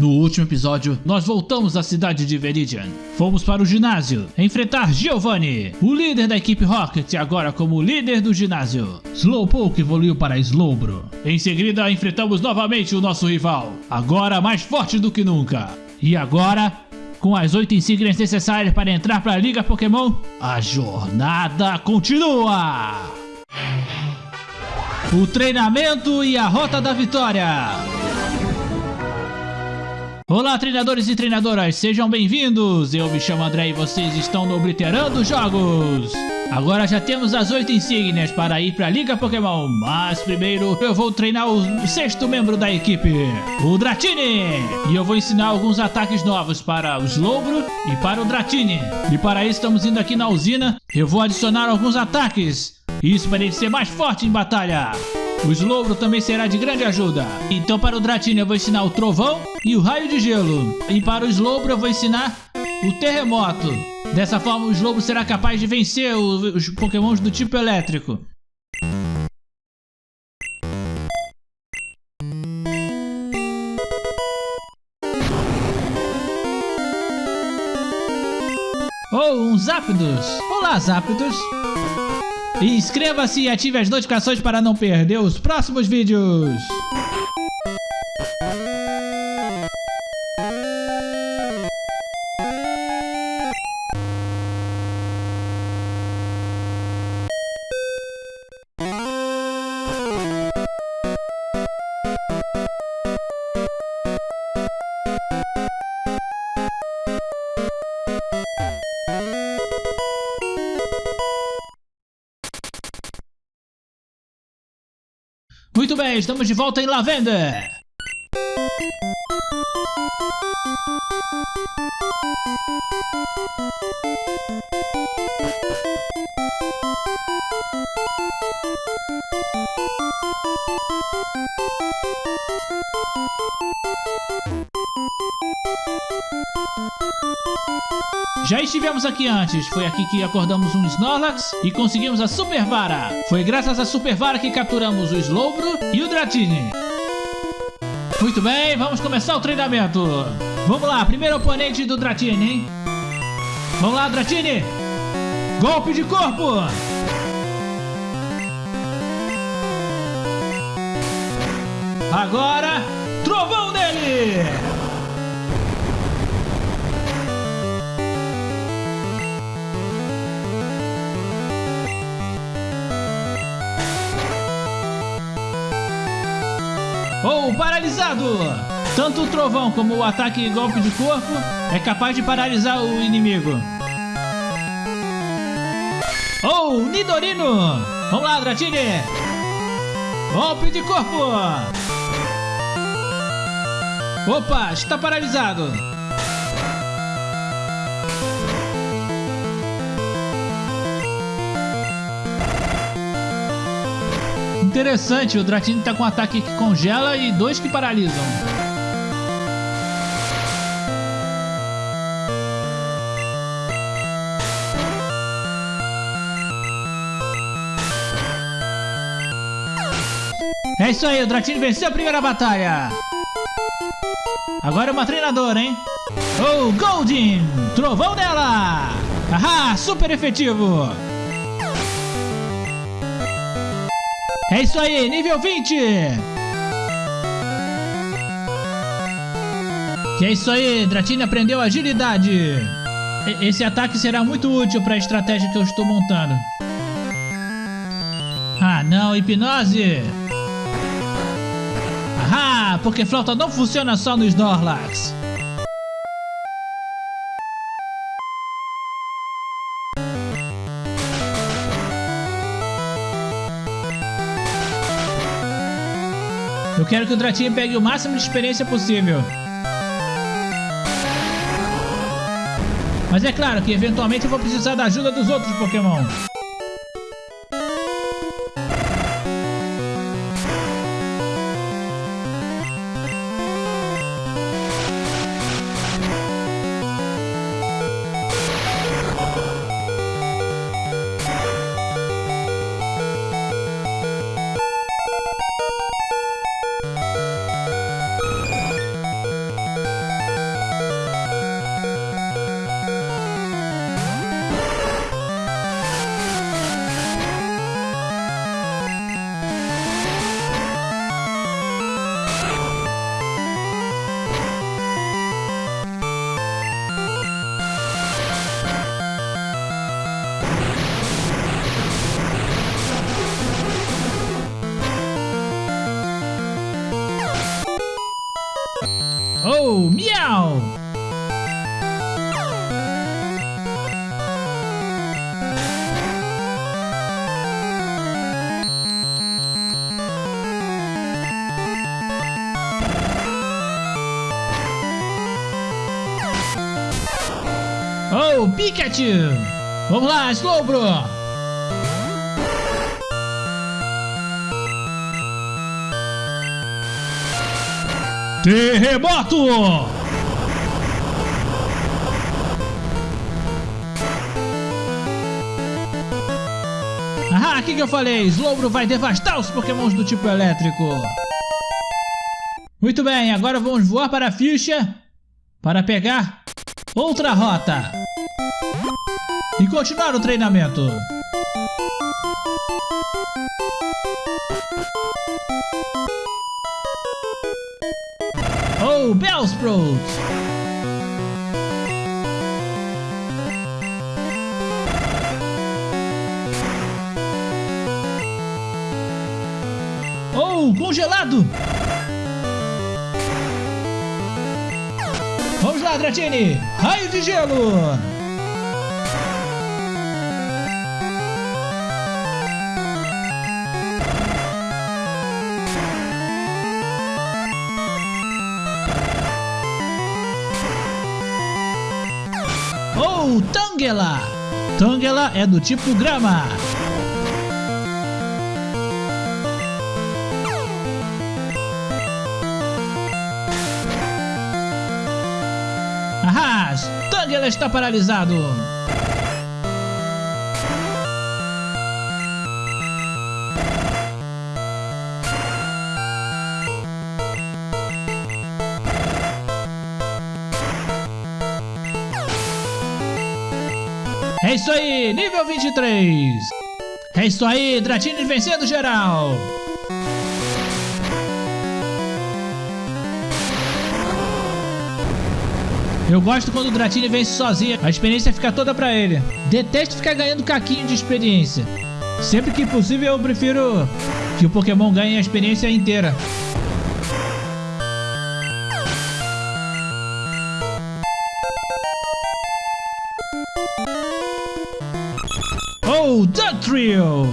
No último episódio, nós voltamos à cidade de Veridian. Fomos para o ginásio, enfrentar Giovanni, o líder da equipe Rocket, agora como líder do ginásio. Slowpoke evoluiu para Slowbro. Em seguida, enfrentamos novamente o nosso rival, agora mais forte do que nunca. E agora, com as oito insígnias necessárias para entrar para a Liga Pokémon, a jornada continua! O treinamento e a rota da vitória. Olá treinadores e treinadoras, sejam bem-vindos! Eu me chamo André e vocês estão no Obliterando Jogos! Agora já temos as oito insígnias para ir para a Liga Pokémon, mas primeiro eu vou treinar o sexto membro da equipe, o Dratini! E eu vou ensinar alguns ataques novos para o Slowbro e para o Dratini. E para isso estamos indo aqui na usina, eu vou adicionar alguns ataques, isso para ele ser mais forte em batalha. O Slowbro também será de grande ajuda. Então para o Dratini eu vou ensinar o Trovão e o Raio de Gelo. E para o Slowbro eu vou ensinar o Terremoto. Dessa forma o Slowbro será capaz de vencer os pokémons do tipo elétrico. Oh, um Zapdos! Olá, Zapdos! Inscreva-se e ative as notificações para não perder os próximos vídeos. Estamos de volta em Lavender. Já estivemos aqui antes, foi aqui que acordamos um Snorlax e conseguimos a Super Vara. Foi graças à Super Vara que capturamos o Slowbro e o Dratini. Muito bem, vamos começar o treinamento. Vamos lá, primeiro oponente do Dratini, hein? Vamos lá, Dratini! Golpe de corpo! Agora, trovão dele! Ou paralisado. Tanto o trovão como o ataque e golpe de corpo é capaz de paralisar o inimigo. Ou Nidorino! Vamos lá, Dratini! Golpe de corpo! Opa, está paralisado! Interessante, o Dratini tá com um ataque que congela e dois que paralisam. É isso aí, o Dratini venceu a primeira batalha. Agora é uma treinadora, hein? Oh, Goldin! Trovão dela! Ahá, super efetivo! É isso aí, nível 20! Que é isso aí, Dratini aprendeu agilidade. Esse ataque será muito útil para a estratégia que eu estou montando. Ah não, hipnose! Ahá, porque flauta não funciona só no Snorlax. Eu quero que o Dratini pegue o máximo de experiência possível. Mas é claro que eventualmente eu vou precisar da ajuda dos outros Pokémon. Oh, miau! Oh, Pikachu! Vamos lá, Slowbro! Terremoto! Ah, o que, que eu falei? Slowbro vai devastar os pokémons do tipo elétrico. Muito bem, agora vamos voar para a ficha para pegar outra rota e continuar o treinamento. Oh, Bellsprout! Oh, congelado! Vamos lá, Dratini! Raio de gelo! Tangela! É do tipo grama. Ah, Tangela está paralisado. É isso aí, nível 23. É isso aí, Dratini vencendo geral. Eu gosto quando o Dratini vence sozinho, a experiência fica toda pra ele. Detesto ficar ganhando caquinho de experiência. Sempre que possível eu prefiro que o Pokémon ganhe a experiência inteira. Trio!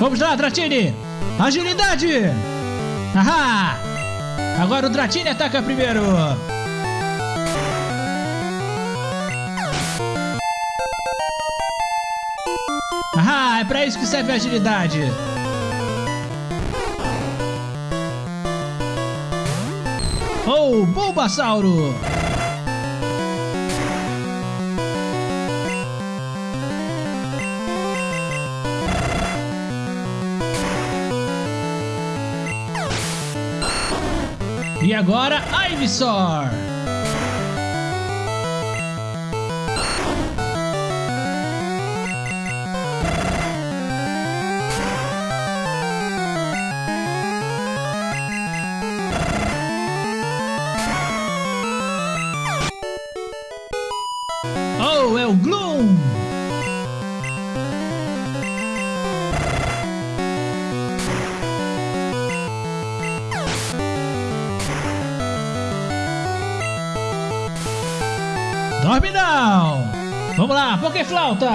Vamos lá, Dratini! Agilidade! Ahá! Agora o Dratini ataca primeiro! Ah, é pra isso que serve a agilidade. Oh, Bulbasauro! E agora, Ivysaur! Vamos lá, Pokéflauta!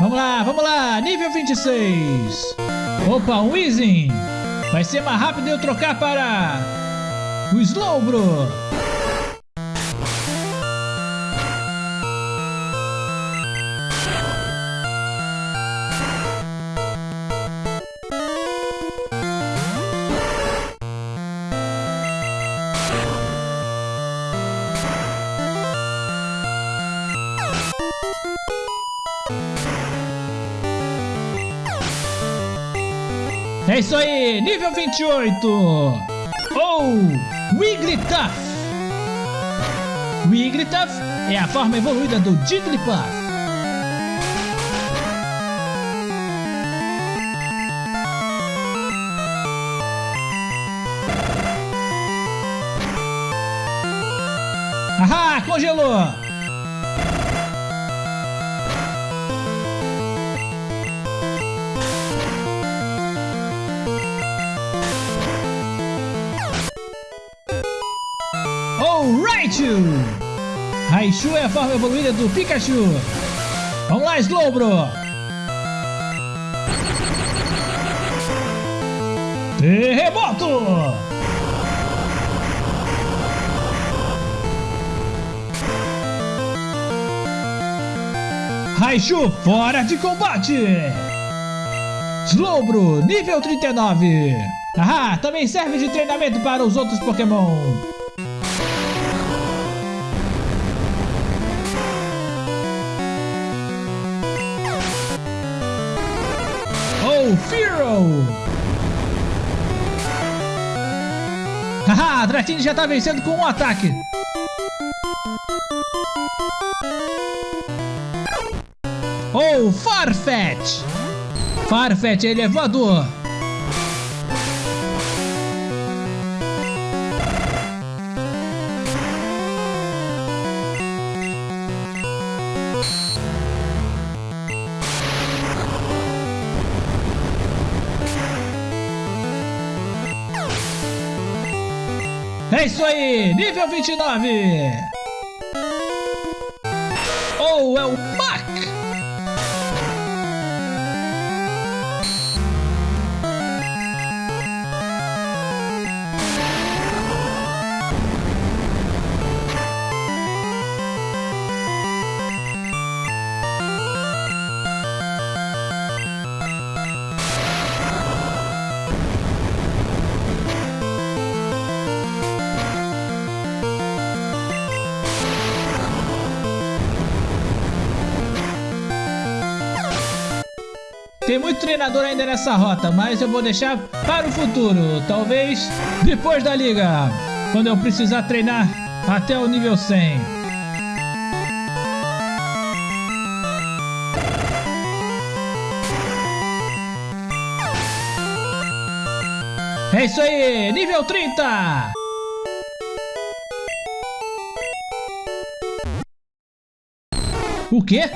Vamos lá, vamos lá, nível 26. Opa, um Weezing. Vai ser mais rápido eu trocar para o Slowbro. É isso aí, nível 28. Ou oh, Wigglytuff. Wigglytuff é a forma evoluída do Jigglypuff. Ahá, congelou! Raichu é a forma evoluída do Pikachu. Vamos lá, Slowbro! Terremoto! Raichu fora de combate! Slowbro, nível 39. Ahá, também serve de treinamento para os outros Pokémon. Firo! Haha, Dratini já está vencendo com um ataque. Oh, Farfetch! Farfetch, é voador! É isso aí, nível 29! Oh, é o Tem muito treinador ainda nessa rota, mas eu vou deixar para o futuro. Talvez depois da liga, quando eu precisar treinar até o nível 100. É isso aí, nível 30! O quê?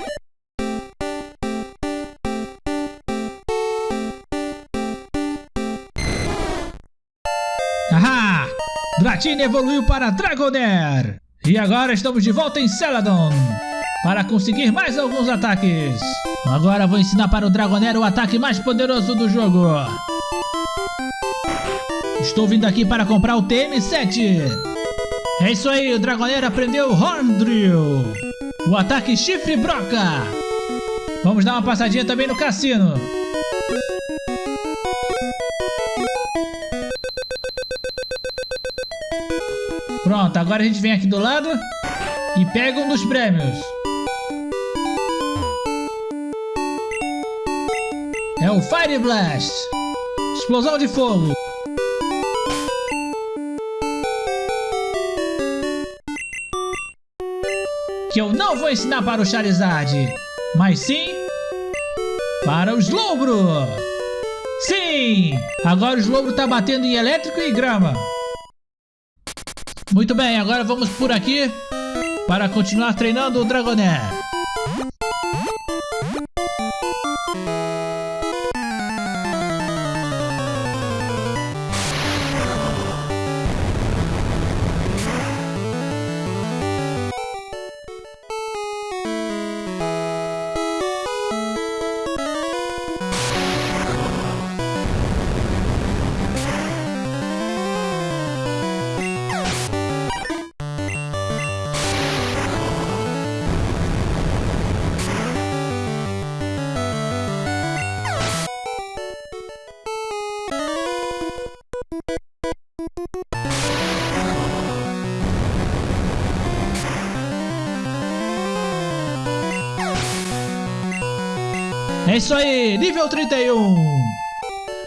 Dratini evoluiu para Dragonair! E agora estamos de volta em Celadon! Para conseguir mais alguns ataques! Agora vou ensinar para o Dragonair o ataque mais poderoso do jogo! Estou vindo aqui para comprar o TM7! É isso aí, o Dragonair aprendeu Horn Drill! O ataque Chifre Broca! Vamos dar uma passadinha também no cassino! Pronto, agora a gente vem aqui do lado e pega um dos prêmios. É o Fire Blast. Explosão de fogo. Que eu não vou ensinar para o Charizard, mas sim para o Slowbro. Sim! Agora o Slowbro está batendo em elétrico e grama. Muito bem, agora vamos por aqui para continuar treinando o Dragonair. É isso aí, nível 31.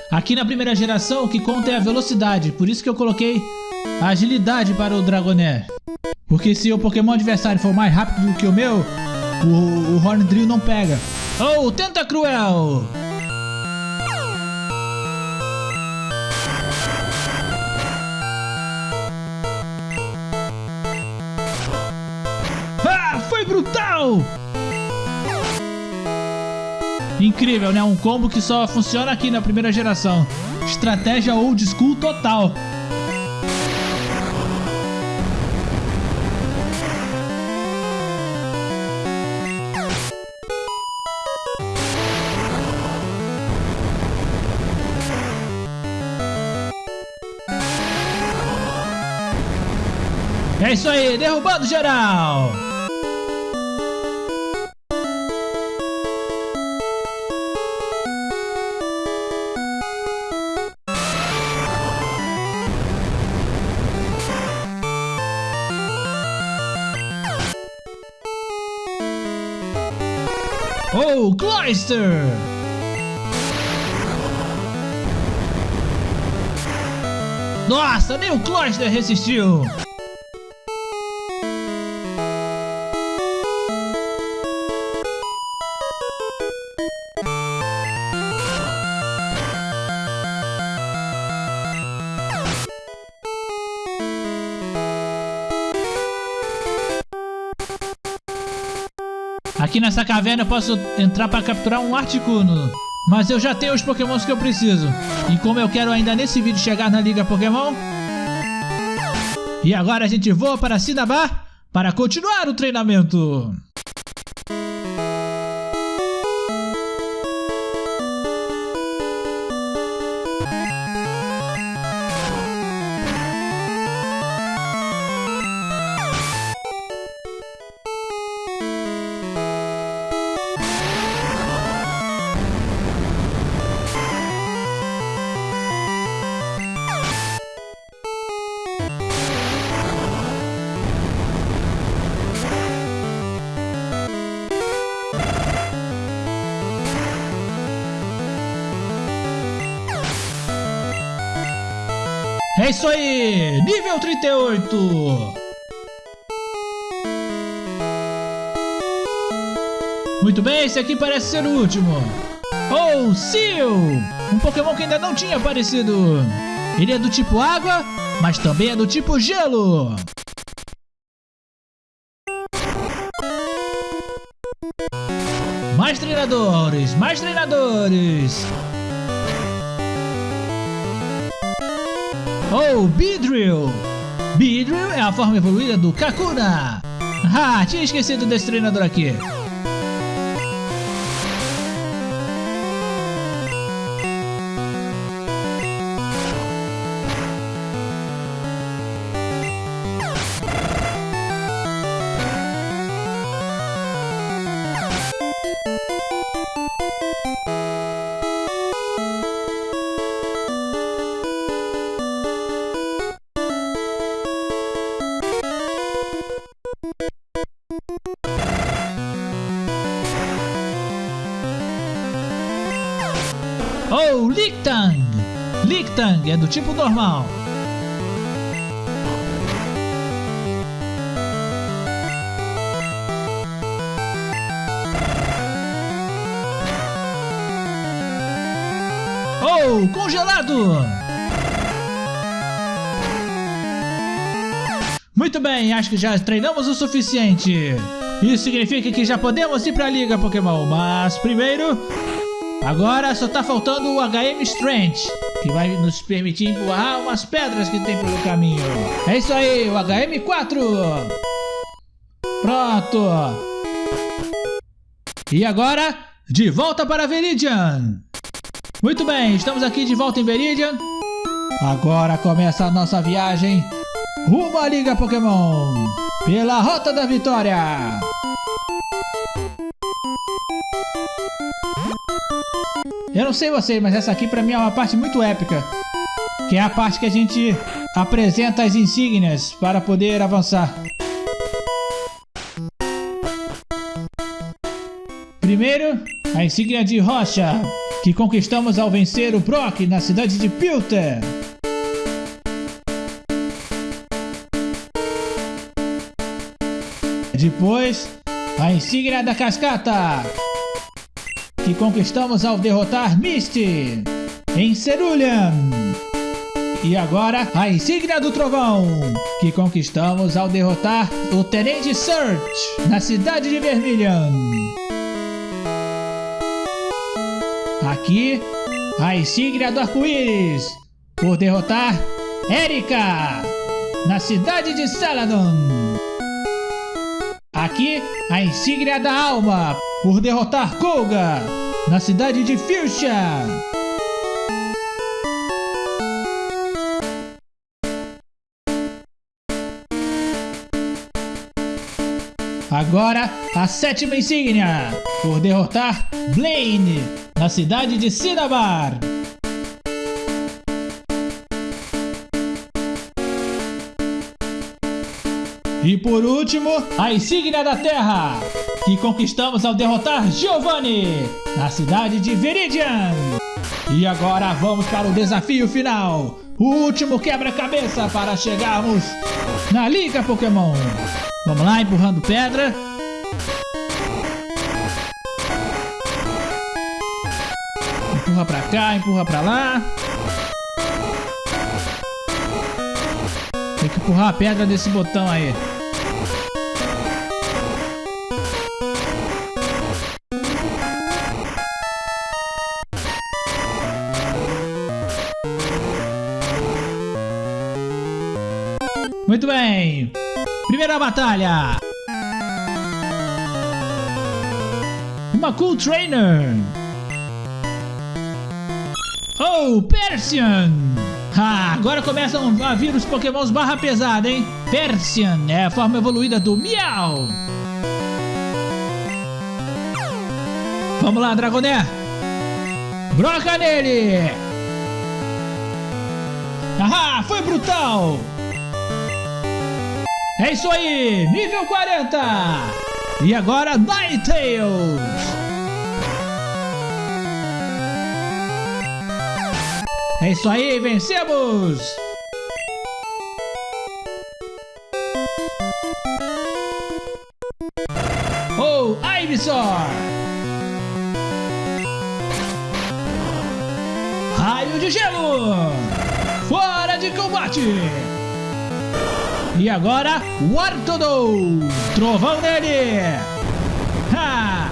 Aqui na primeira geração o que conta é a velocidade, por isso que eu coloquei a agilidade para o Dragonair. Porque se o Pokémon adversário for mais rápido do que o meu, o, o Horn Drill não pega. Oh, tenta cruel! Incrível, né? Um combo que só funciona aqui na primeira geração. Estratégia old school total. É isso aí, derrubando geral! Cloyster! Nossa, nem o Cloyster resistiu! Nessa caverna eu posso entrar para capturar um Articuno. Mas eu já tenho os pokémons que eu preciso. E como eu quero ainda nesse vídeo chegar na Liga Pokémon... E agora a gente voa para Cinnabar para continuar o treinamento. Isso aí! Nível 38! Muito bem, esse aqui parece ser o último. Oh, Seal! Um Pokémon que ainda não tinha aparecido. Ele é do tipo água, mas também é do tipo gelo. Mais treinadores, mais treinadores. Oh, Beedrill! Beedrill é a forma evoluída do Kakuna! Ah, tinha esquecido desse treinador aqui. Do tipo normal. Oh, congelado! Muito bem, acho que já treinamos o suficiente. Isso significa que já podemos ir para a Liga Pokémon, mas primeiro Agora só tá faltando o HM Strength, que vai nos permitir empurrar umas pedras que tem pelo caminho. É isso aí, o HM4! Pronto! E agora, de volta para Viridian! Muito bem, estamos aqui de volta em Viridian. Agora começa a nossa viagem rumo à Liga Pokémon, pela Rota da Vitória! Eu não sei vocês, mas essa aqui pra mim é uma parte muito épica. Que é a parte que a gente apresenta as insígnias para poder avançar. Primeiro, a insígnia de rocha, que conquistamos ao vencer o Brock na cidade de Pilter. Depois, a insígnia da cascata, que conquistamos ao derrotar Misty em Cerulean. E agora, a insígnia do trovão, que conquistamos ao derrotar o Tenente Search na cidade de Vermilion. Aqui, a insígnia do arco-íris, por derrotar Erika na cidade de Saladon. Aqui, a insígnia da alma, por derrotar Koga na cidade de Fuchsia. Agora, a sétima insígnia, por derrotar Blaine na cidade de Cinnabar. E por último, a insígnia da Terra, que conquistamos ao derrotar Giovanni na cidade de Viridian. E agora vamos para o desafio final, o último quebra-cabeça para chegarmos na Liga Pokémon. Vamos lá, empurrando pedra. Empurra pra cá, empurra pra lá. Empurrar a pedra desse botão aí. Muito bem. Primeira batalha. Uma Cool Trainer. Oh, Persian. Ah, agora começam a vir os pokémons barra pesada, hein? Persian é a forma evoluída do Miau. Vamos lá, Dragoné. Broca nele. Ah, foi brutal. É isso aí, nível 40! E agora Ninetales! É isso aí, vencemos! Oh, Ivysaur! Raio de gelo! Fora de combate! E agora, Wartodou! Trovão nele! Ha!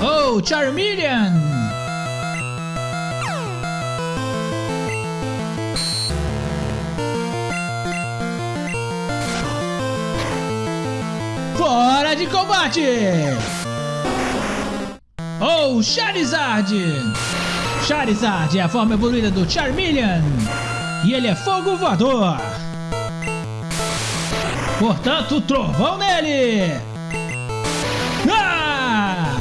Oh, Charmeleon! Fora de combate! Oh, Charizard! Charizard é a forma evoluída do Charmeleon! E ele é fogo voador. Portanto, trovão nele. Ah!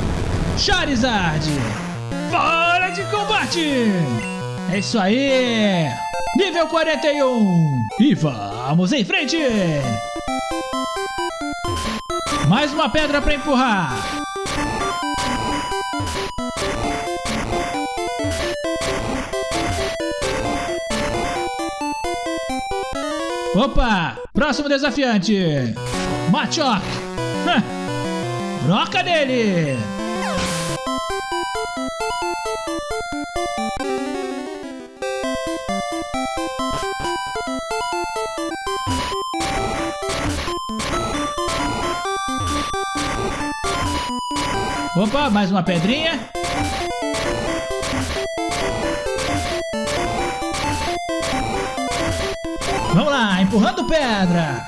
Charizard. Fora de combate. É isso aí. Nível 41. E vamos em frente. Mais uma pedra para empurrar. Opa! Próximo desafiante! Machock! Broca dele! Opa, mais uma pedrinha. Vamos lá, empurrando pedra.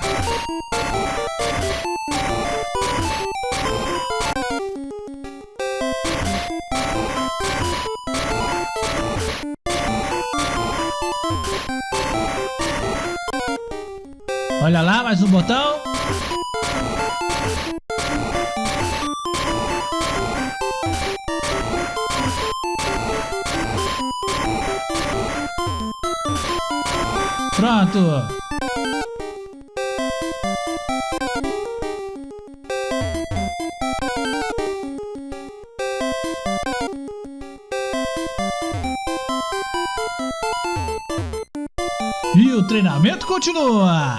Olha lá, mais um botão. Pronto! E o treinamento continua!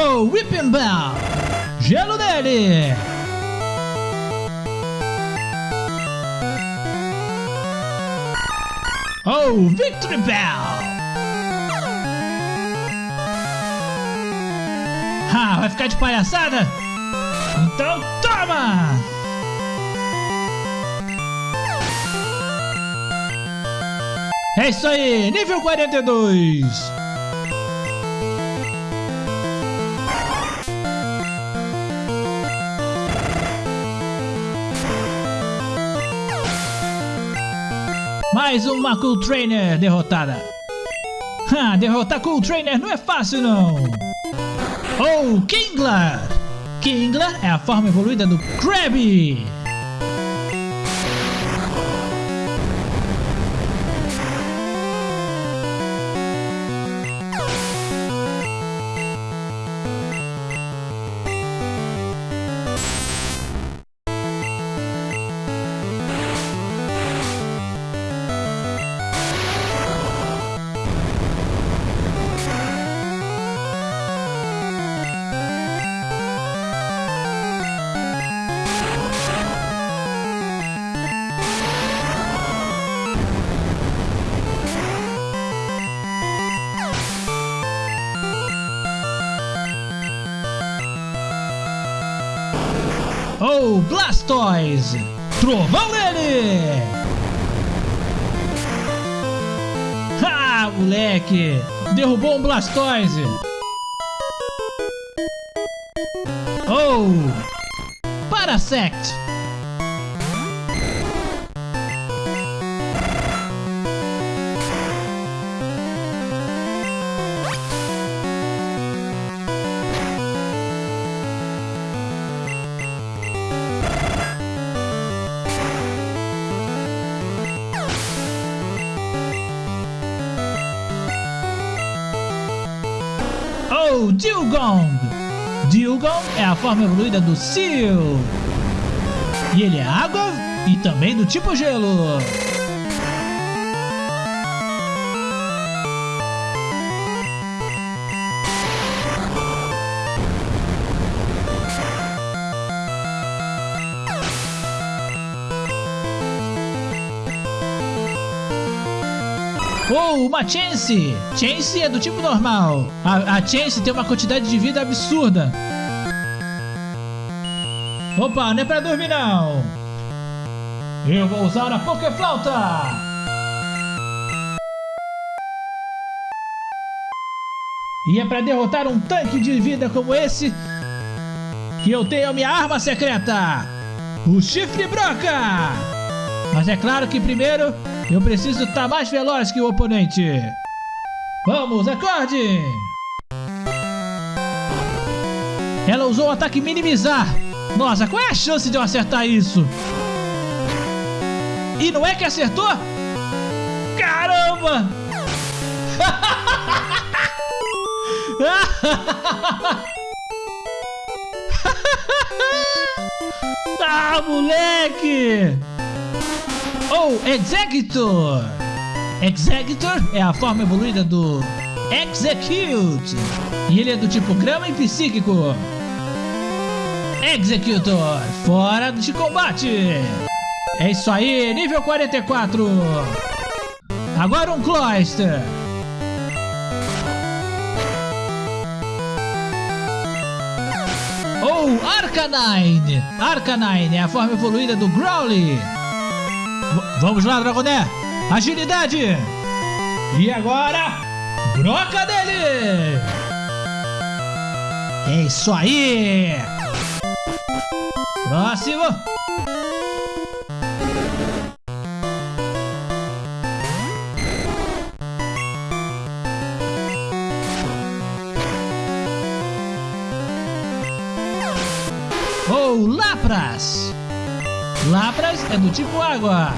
Oh, Whipping Bell! Gelo dele! Oh, Victory Bell! Ah, vai ficar de palhaçada? Então toma! É isso aí, nível 42! Mais uma Cool Trainer derrotada. Ha, derrotar Cool Trainer não é fácil não. Oh, Kingler! Kingler é a forma evoluída do Krabby. Blastoise! Trovão nele! Ha, moleque! Derrubou um Blastoise! Oh, Dilgong! Dilgong é a forma evoluída do Seal. E ele é água e também do tipo gelo. Uma Chance! Chance é do tipo normal. A, a Chance tem uma quantidade de vida absurda. Opa, não é pra dormir não. Eu vou usar a Pokéflauta. E é pra derrotar um tanque de vida como esse que eu tenho a minha arma secreta. O Chifre Broca. Mas é claro que primeiro eu preciso estar mais veloz que o oponente. Vamos, acorde! Ela usou o ataque minimizar. Nossa, qual é a chance de eu acertar isso? E não é que acertou? Caramba! ah, moleque! Ou Executor. Executor é a forma evoluída do Execute. E ele é do tipo grama e psíquico. Executor, fora de combate. É isso aí, nível 44. Agora um Cloyster. Ou Arcanine. Arcanine é a forma evoluída do Growly. Vamos lá, Dragoné! Agilidade! E agora, broca dele! É isso aí! Próximo! Ou Lapras! Lapras é do tipo água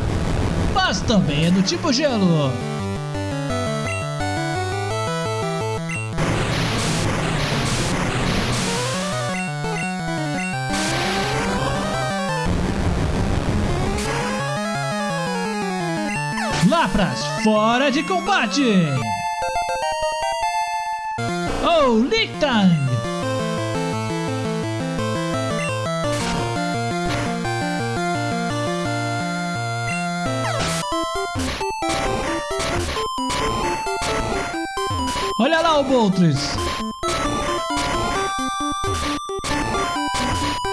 mas também é do tipo gelo. Lapras fora de combate! Oh, Lictang! Boltres!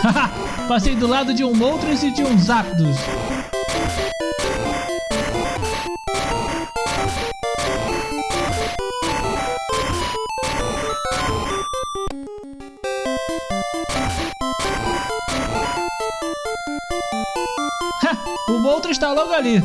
Haha, passei do lado de um Moltres e de um Zapdos. o Moltres está logo ali.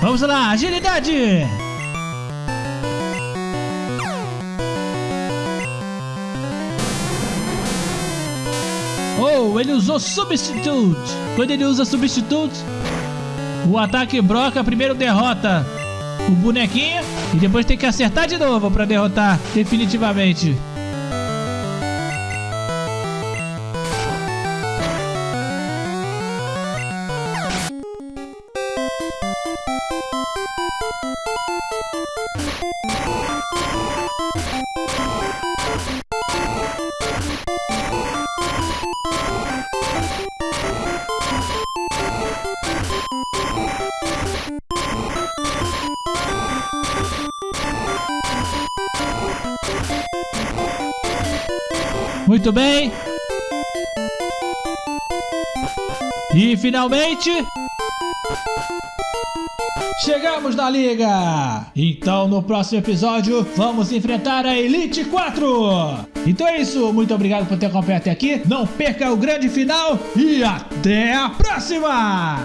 Vamos lá, agilidade! Oh, ele usou Substitute! Quando ele usa Substitute, o ataque broca primeiro derrota o bonequinho e depois tem que acertar de novo para derrotar definitivamente. Muito bem. E finalmente... Chegamos na liga! Então no próximo episódio vamos enfrentar a Elite 4! Então é isso, muito obrigado por ter acompanhado até aqui, não perca o grande final e até a próxima!